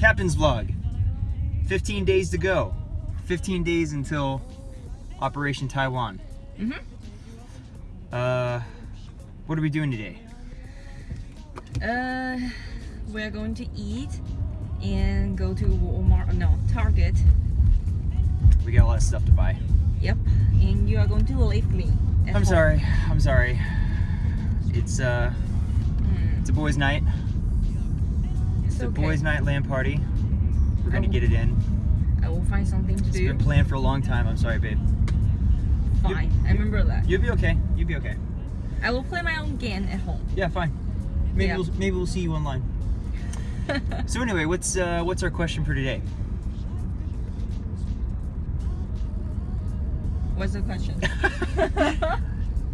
Captain's vlog. 15 days to go. 15 days until Operation Taiwan. Mhm. Uh, what are we doing today? Uh, we're going to eat and go to Walmart. No, Target. We got a lot of stuff to buy. Yep. And you are going to leave me. I'm home. sorry. I'm sorry. It's uh, Mm, it's a boys' night. It's It's a okay. boys' night LAN party. We're gonna Oh. get it in. I will find something to It's do. been planned for a long time. I'm sorry, babe. Fine. I remember that. You'll be okay. You'll be okay. I will play my own game at home. Yeah, fine. Maybe Yeah. we'll maybe we'll see you online. So anyway, what's uh, what's our question for today? What's the question?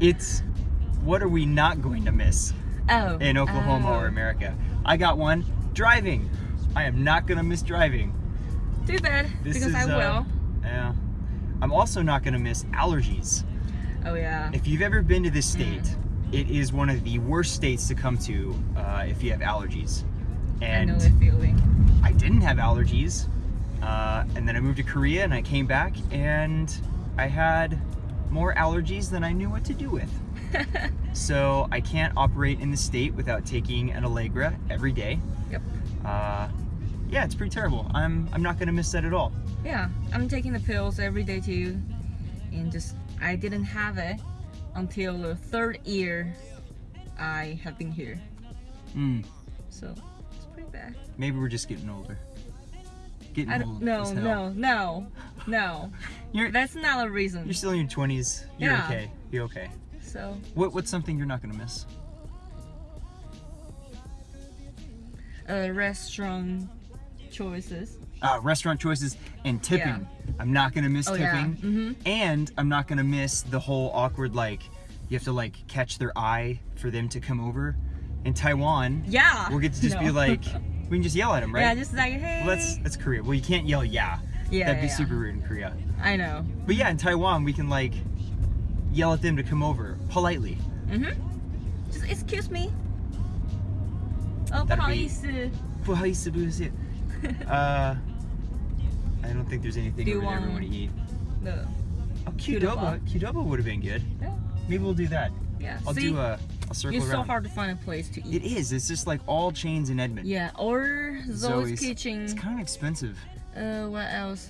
It's what are we not going to miss oh. in Oklahoma oh. or America? I got one. Driving. I am not gonna miss driving. Too bad, This because is, I uh, will. Yeah. I'm also not gonna miss allergies. Oh yeah. If you've ever been to this Mm. state, it is one of the worst states to come to uh, if you have allergies. I know And the feeling. I didn't have allergies. Uh, and then I moved to Korea and I came back and I had more allergies than I knew what to do with. So I can't operate in the state without taking an Allegra every day. Yep. Uh, yeah, it's pretty terrible. I'm I'm not gonna miss that at all. Yeah, I'm taking the pills every day too, and just I didn't have it until the third year I have been here, Mm, so it's pretty bad. maybe we're just getting older. Getting I old. no, no, no, no. You're That's not a reason. you're still in your twenties. You're Yeah. okay. You're okay. So What what's something you're not gonna miss? Uh, restaurant choices. Uh, restaurant choices and tipping. Yeah. I'm not gonna miss Oh yeah. tipping. Mm-hmm. And I'm not gonna miss the whole awkward like you have to like catch their eye for them to come over. In Taiwan, Yeah. we'll get to just be like we can just yell at them, right? Yeah, just like hey. well, that's that's Korea. Well, you can't yell yeah. yeah, That'd be yeah, super rude in Korea. I know. But yeah, in Taiwan we can like yell at them to come over politely. Mm-hmm. Just excuse me. Oh, That'd 不好 be- 意思。 Buhaisi, buhaisi. uh, I don't think there's anything Do you over there we want- want to eat. No. Oh, Qdoba. Qdoba. Qdoba would have been good. Yeah. Maybe we'll do that. Yeah. I'll See, do a. I'll circle it's so around. hard to find a place to eat. It is. It's just like all chains in Edmond. Yeah, or Zoe's, Zoe's. Kitchen. It's kind of expensive. Uh, what else?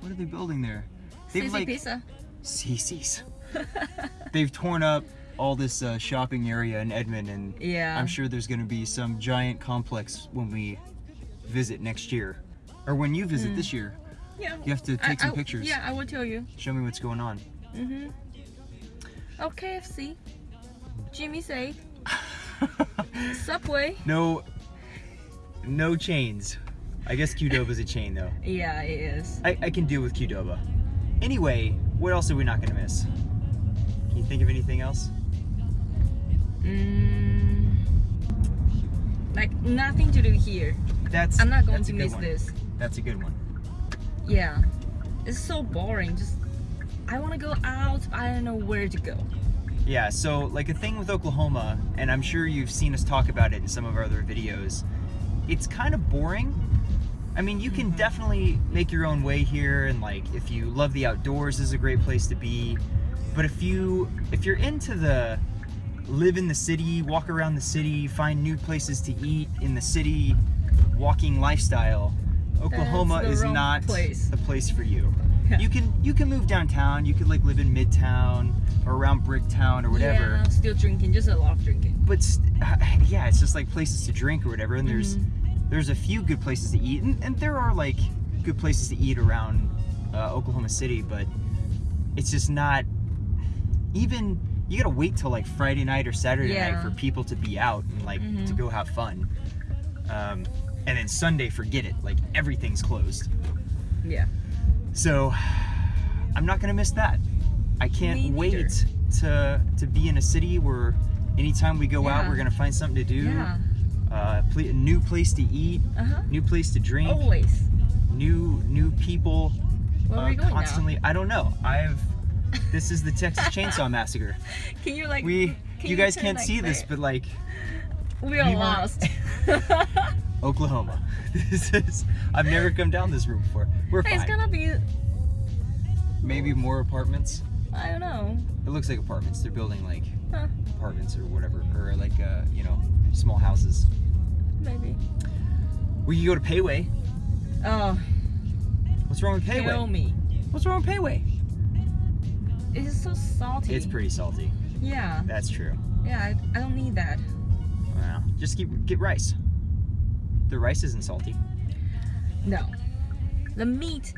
What are they building there? They've Sissy like Pizza. CC's. They've torn up all this uh, shopping area in Edmond, and Yeah. I'm sure there's going to be some giant complex when we visit next year, or when you visit Mm. this year. Yeah. You have to take I- some I- pictures. Yeah, I will tell you. Show me what's going on. Mm-hmm. Oh, KFC. Jimmy say. Subway. no, no chains. I guess Qdoba's a chain though. Yeah, it is. I, I can deal with Qdoba. Anyway, what else are we not gonna miss? Can you think of anything else? Nothing to do here. That's I'm not going to miss one. this. That's a good one. Yeah. It's so boring. Just I want to go out. I don't know where to go. Yeah, so like a thing with Oklahoma, and I'm sure you've seen us talk about it in some of our other videos, it's kind of boring. I mean, you can Mhm. definitely make your own way here, and like if you love the outdoors, is a great place to be. But if you if you're into the live in the city, walk around the city, find new places to eat in the city, walking lifestyle, Oklahoma is not place. the place for you. Yeah. You can you can move downtown. You could like live in Midtown or around Bricktown or whatever. Yeah, still drinking. Just a lot of drinking. But st- yeah, it's just like places to drink or whatever. And there's Mhm. there's a few good places to eat, and, and there are like good places to eat around uh, Oklahoma City. But it's just not even. You gotta wait till like Friday night or Saturday night for people to be out and like to Mhm. go have fun. Um, and then Sunday, forget it. Like everything's closed. Yeah. So I'm not gonna miss that. I can't wait to to be in a city where anytime we go out, we're gonna find something to do. Yeah. Uh, pl- a new place to eat, Uh huh. new place to drink, Always. new new people. Where uh, are we going constantly. I don't know. I've. This is the Texas Chainsaw Massacre. Can you like? We. can You guys can't like see this, but like we are we were- lost. Oklahoma. This is. I've never come down this route before. We're Hey, it's gonna be. Maybe more apartments. I don't know. It looks like apartments. They're building like Huh, apartments or whatever, or like uh, you know, small houses. maybe. We could go to Pei Wei. Oh, What's wrong with kill Pei Wei? me. What's wrong with Pei Wei? It's so salty. It's pretty salty. Yeah, That's true. yeah. I, I don't need that. Well, just keep get rice. The rice isn't salty. No, the meat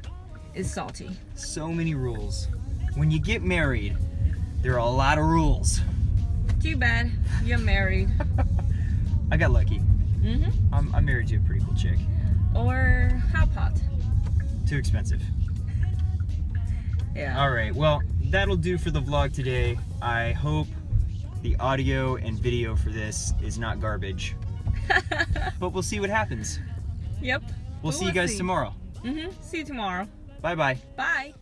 is salty. So many rules. When you get married, there are a lot of rules. Too bad you're married. I got lucky. Mhm. I'm, I'm married to a pretty cool chick. Or hot pot. Too expensive. Yeah. All right. Well, that'll do for the vlog today. I hope the audio and video for this is not garbage. But we'll see what happens. yep. We'll We see you guys see. tomorrow. Mhm. See you tomorrow. Bye bye. Bye.